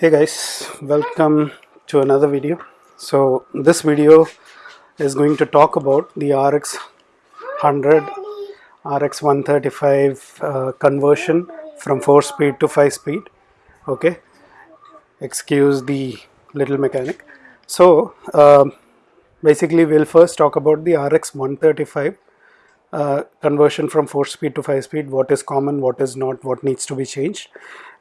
hey guys welcome to another video. So this video is going to talk about the RX 100 RX 135 uh, conversion from 4 speed to 5 speed okay? Excuse the little mechanic. So um, basically we'll first talk about the RX 135 uh, conversion from 4 speed to 5 speed what is common what is not what needs to be changed.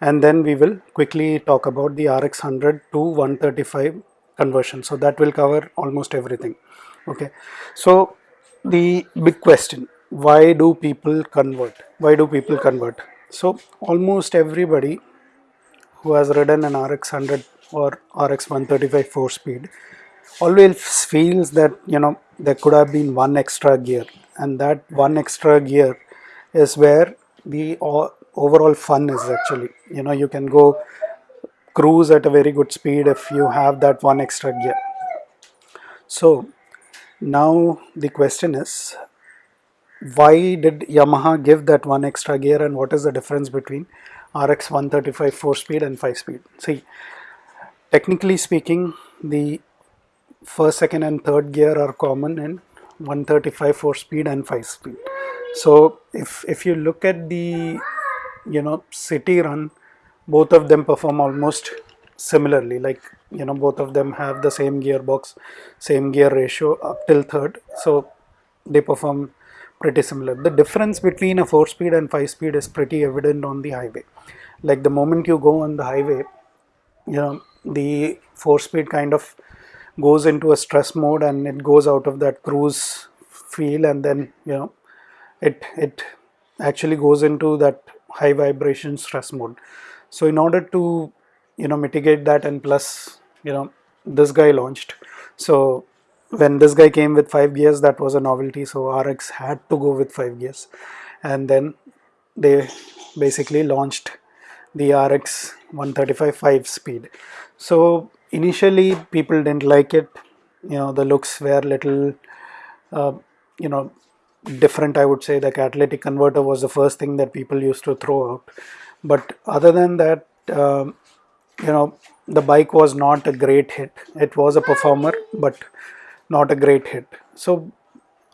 And then we will quickly talk about the RX 100 to 135 conversion. So that will cover almost everything. Okay. So the big question why do people convert? Why do people convert? So almost everybody who has ridden an RX 100 or RX 135 4 speed always feels that you know there could have been one extra gear and that one extra gear is where the overall fun is actually. You know you can go cruise at a very good speed if you have that one extra gear. So now the question is why did Yamaha give that one extra gear and what is the difference between RX 135 4 speed and 5 speed? See technically speaking the first second and third gear are common in 135 4 speed and 5 speed. So if if you look at the you know city run both of them perform almost similarly. Like you know both of them have the same gearbox same gear ratio up till third. So they perform pretty similar. The difference between a 4 speed and 5 speed is pretty evident on the highway. Like the moment you go on the highway you know the 4 speed kind of goes into a stress mode and it goes out of that cruise feel and then you know it it actually goes into that high vibration stress mode. So in order to you know mitigate that and plus you know this guy launched. So when this guy came with 5 gears that was a novelty. So RX had to go with 5 gears. And then they basically launched the RX 135 5 speed so initially people didn't like it. You know the looks were little uh, you know different I would say. The catalytic converter was the first thing that people used to throw out. But other than that um, you know the bike was not a great hit. It was a performer but not a great hit. So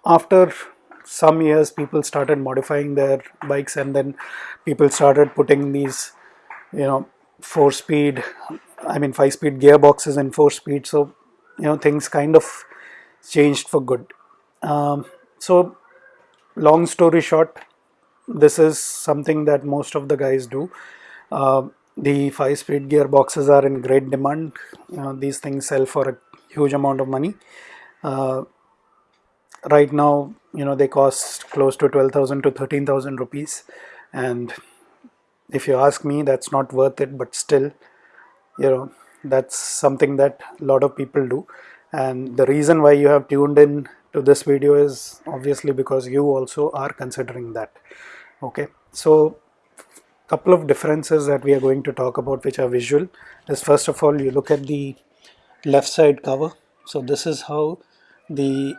after some years people started modifying their bikes and then people started putting these you know four speed I mean five speed gearboxes and four speed so you know things kind of changed for good. Um, so long story short this is something that most of the guys do. Uh, the five speed gearboxes are in great demand. You know these things sell for a huge amount of money. Uh, right now you know they cost close to 12,000 to 13,000 rupees and if you ask me that's not worth it but still you know that's something that a lot of people do. And the reason why you have tuned in to this video is obviously because you also are considering that. Okay so couple of differences that we are going to talk about which are visual is first of all you look at the left side cover. So this is how the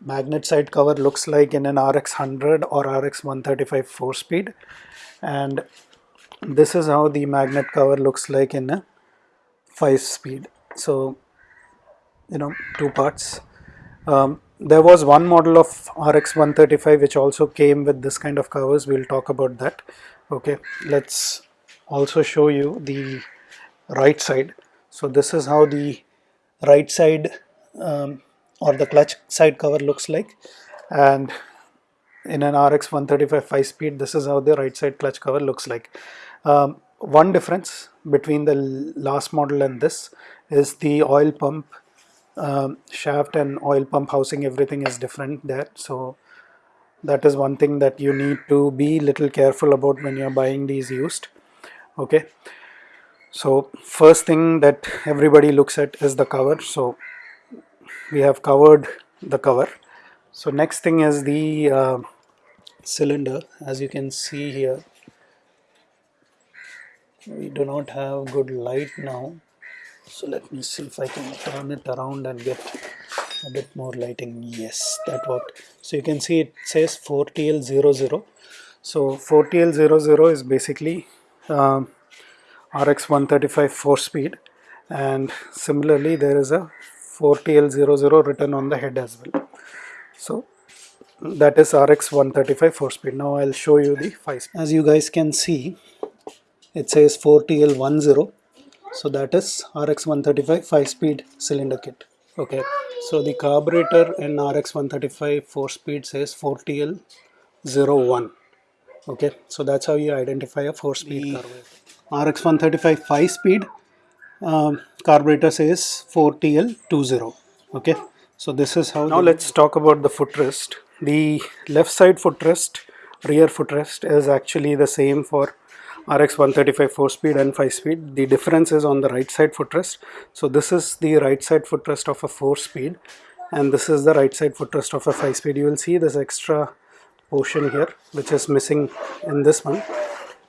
magnet side cover looks like in an RX 100 or RX 135 4 speed. And this is how the magnet cover looks like in a 5 speed. So you know two parts. Um, there was one model of RX 135 which also came with this kind of covers. We'll talk about that. Okay let's also show you the right side. So this is how the right side um, or the clutch side cover looks like. And in an RX 135 5 speed this is how the right side clutch cover looks like um, one difference between the last model and this is the oil pump um, shaft and oil pump housing everything is different there. So that is one thing that you need to be little careful about when you're buying these used okay? So first thing that everybody looks at is the cover. So we have covered the cover. So next thing is the uh, cylinder as you can see here we do not have good light now. So let me see if I can turn it around and get a bit more lighting. Yes that worked. So you can see it says 4TL00 so 4TL00 is basically um, RX 135 4 speed. And similarly there is a 4TL00 written on the head as well. So that is RX 135 4 speed. Now I'll show you the 5 speed. as you guys can see it says 4TL10 so that is RX 135 5 speed cylinder kit. Okay. So the carburetor in RX 135 4 speed says 4TL01 okay. So that's how you identify a 4 speed carburetor. RX 135 5 speed um, carburetor says 4TL20 okay. So this is how now let's talk about the footrest. The left side footrest rear footrest is actually the same for RX 135 4 speed and 5 speed. The difference is on the right side footrest. So this is the right side footrest of a 4 speed and this is the right side footrest of a 5 speed. You will see this extra portion here which is missing in this one.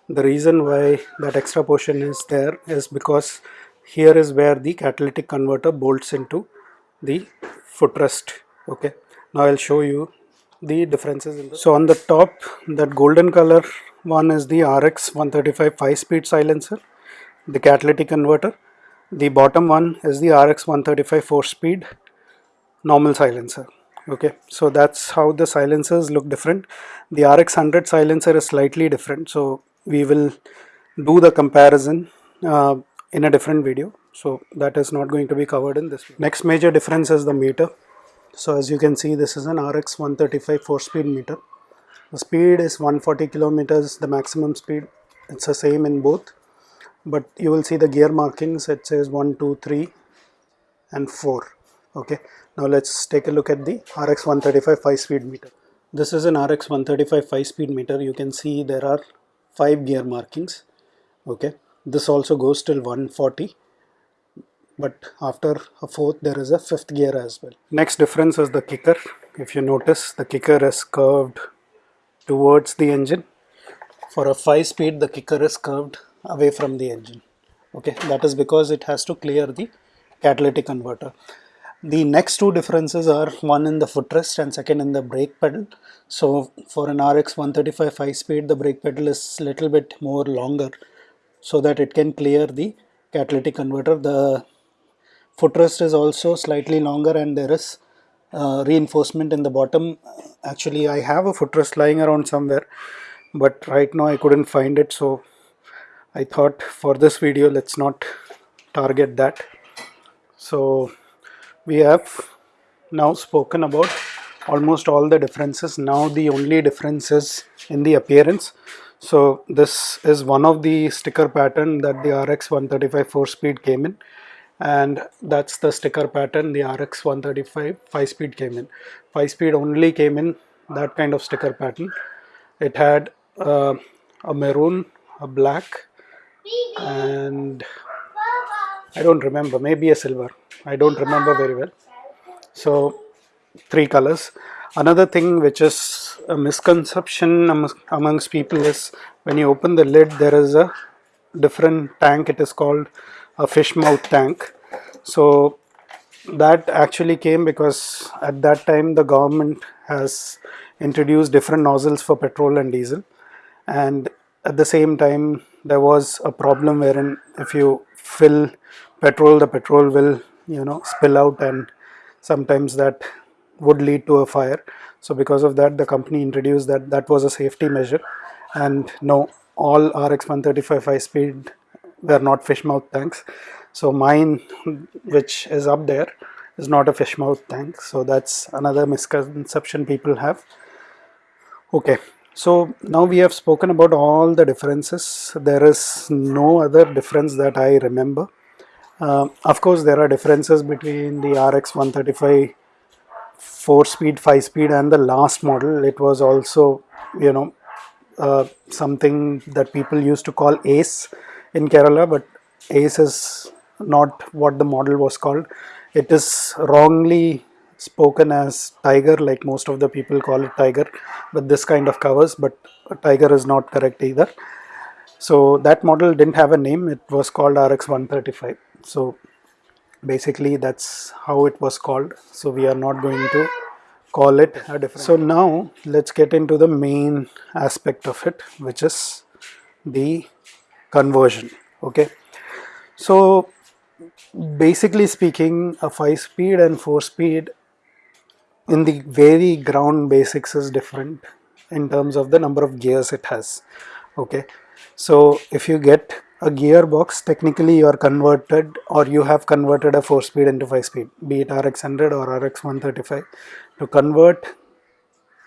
The reason why that extra portion is there is because here is where the catalytic converter bolts into the footrest okay? Now I'll show you the differences so on the top that golden color one is the RX 135 5 speed silencer the catalytic converter. The bottom one is the RX 135 4 speed normal silencer okay? So that's how the silencers look different. The RX 100 silencer is slightly different so we will do the comparison uh, in a different video. So that is not going to be covered in this video. next major difference is the meter. So as you can see this is an RX 135 4 speed meter the speed is 140 kilometers the maximum speed it's the same in both. But you will see the gear markings it says 1 2 3 and 4 okay now let's take a look at the RX 135 5 speed meter. This is an RX 135 5 speed meter. You can see there are five gear markings. Okay this also goes till 140 but after a fourth there is a fifth gear as well. Next difference is the kicker. If you notice the kicker is curved towards the engine. For a 5 speed the kicker is curved away from the engine. Okay that is because it has to clear the catalytic converter. The next two differences are one in the footrest and second in the brake pedal. So for an RX 135 5 speed the brake pedal is little bit more longer so that it can clear the catalytic converter. The footrest is also slightly longer and there is uh, reinforcement in the bottom. Actually I have a footrest lying around somewhere but right now I couldn't find it. So I thought for this video let's not target that. So we have now spoken about almost all the differences. Now the only difference is in the appearance. So this is one of the sticker pattern that the RX 135 4 speed came in and that's the sticker pattern the RX 135 5 speed came in. 5 speed only came in that kind of sticker pattern. It had uh, a maroon a black and I don't remember maybe a silver. I don't remember very well. So three colors. Another thing which is a misconception amongst people is when you open the lid there is a different tank it is called a fish mouth tank. So that actually came because at that time the government has introduced different nozzles for petrol and diesel. And at the same time there was a problem wherein if you fill petrol the petrol will you know spill out and sometimes that would lead to a fire. So because of that the company introduced that. That was a safety measure. And no all RX 135 5 speed they're not fish mouth tanks. So mine which is up there is not a fish mouth tank. So that's another misconception people have. Okay. So now we have spoken about all the differences. There is no other difference that I remember. Uh, of course there are differences between the RX 135 4 speed 5 speed and the last model. It was also you know uh, something that people used to call ace in Kerala but ace is not what the model was called. It is wrongly spoken as tiger like most of the people call it tiger but this kind of covers but tiger is not correct either. So that model didn't have a name. It was called rx 135 so basically that's how it was called. So we are not going to call it a different so now let's get into the main aspect of it which is the conversion okay? So basically speaking a 5 speed and 4 speed in the very ground basics is different in terms of the number of gears it has okay? So if you get a gearbox technically you are converted or you have converted a 4 speed into 5 speed be it RX 100 or RX 135 to convert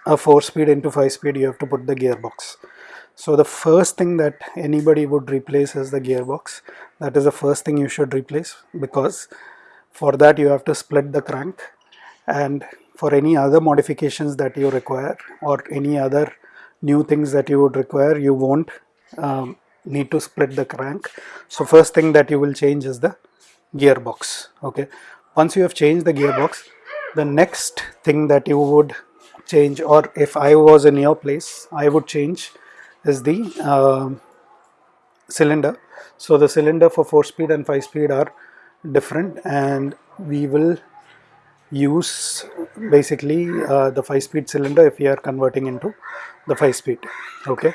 a 4 speed into 5 speed you have to put the gearbox so the first thing that anybody would replace is the gearbox. That is the first thing you should replace because for that you have to split the crank. And for any other modifications that you require or any other new things that you would require you won't um, need to split the crank. So first thing that you will change is the gearbox okay? Once you have changed the gearbox the next thing that you would change or if I was in your place I would change is the uh, cylinder. So the cylinder for 4 speed and 5 speed are different and we will use basically uh, the 5 speed cylinder if we are converting into the 5 speed. Okay.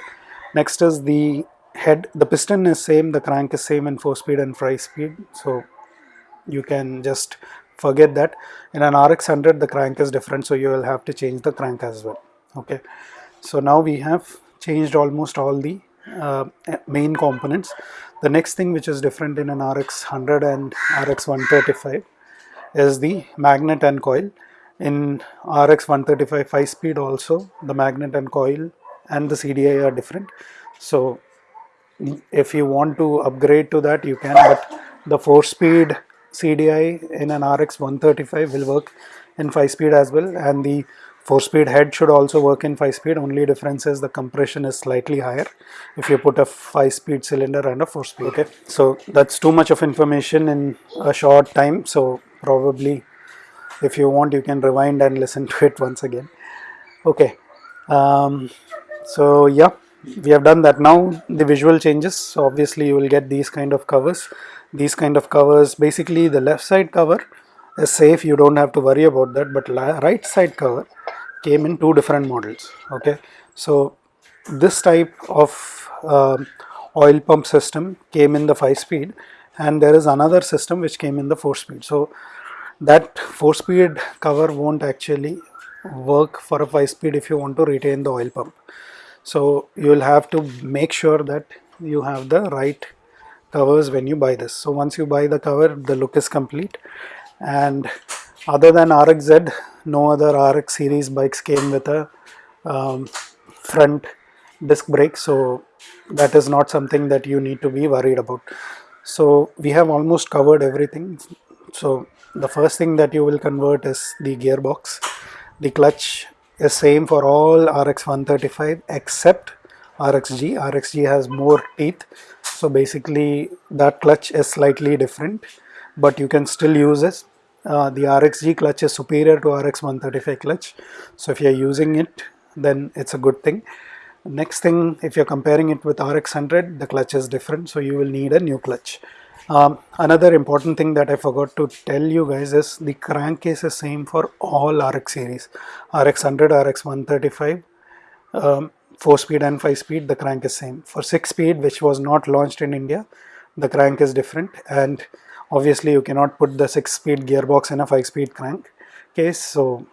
Next is the head. The piston is same the crank is same in 4 speed and 5 speed. So you can just forget that. In an RX 100 the crank is different so you will have to change the crank as well. Okay. So now we have changed almost all the uh, main components. The next thing which is different in an RX 100 and RX 135 is the magnet and coil. In RX 135 5 speed also the magnet and coil and the CDI are different. So if you want to upgrade to that you can but the 4 speed CDI in an RX 135 will work in 5 speed as well. And the 4 speed head should also work in 5 speed only difference is the compression is slightly higher. If you put a 5 speed cylinder and a 4 speed okay. So that's too much of information in a short time. So probably if you want you can rewind and listen to it once again. Okay. Um, so yeah we have done that. Now the visual changes. So obviously you will get these kind of covers. These kind of covers basically the left side cover is safe. You don't have to worry about that. But right side cover came in two different models okay? So this type of uh, oil pump system came in the 5 speed and there is another system which came in the 4 speed. So that 4 speed cover won't actually work for a 5 speed if you want to retain the oil pump. So you will have to make sure that you have the right covers when you buy this. So once you buy the cover the look is complete and other than RXZ no other RX series bikes came with a um, front disc brake. So that is not something that you need to be worried about. So we have almost covered everything. So the first thing that you will convert is the gearbox. The clutch is same for all RX 135 except RXG. RXG has more teeth. So basically that clutch is slightly different but you can still use it. Uh, the RXG clutch is superior to RX 135 clutch so if you are using it then it's a good thing. Next thing if you're comparing it with RX 100 the clutch is different so you will need a new clutch. Um, another important thing that I forgot to tell you guys is the crankcase is same for all RX series RX 100, RX 135, um, 4 speed and 5 speed the crank is same. For 6 speed which was not launched in India the crank is different and obviously you cannot put the 6 speed gearbox in a 5 speed crank case so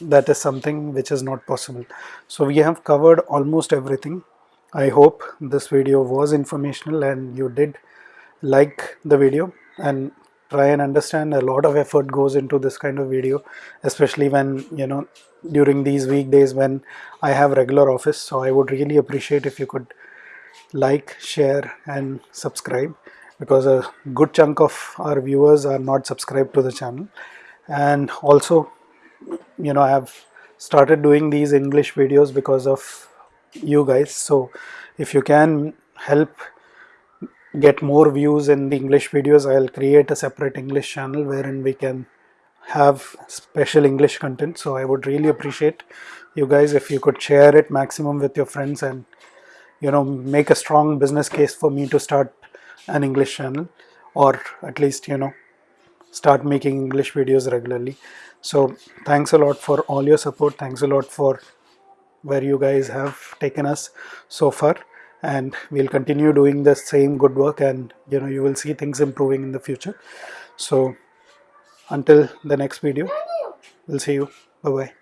that is something which is not possible. So we have covered almost everything. I hope this video was informational and you did like the video and try and understand a lot of effort goes into this kind of video especially when you know during these weekdays when I have regular office so I would really appreciate if you could like share and subscribe because a good chunk of our viewers are not subscribed to the channel and also you know I have started doing these English videos because of you guys so if you can help get more views in the English videos, I'll create a separate English channel wherein we can have special English content. So I would really appreciate you guys if you could share it maximum with your friends and you know make a strong business case for me to start an English channel or at least you know start making English videos regularly. So thanks a lot for all your support. Thanks a lot for where you guys have taken us so far and we'll continue doing the same good work and you know you will see things improving in the future so until the next video we'll see you bye bye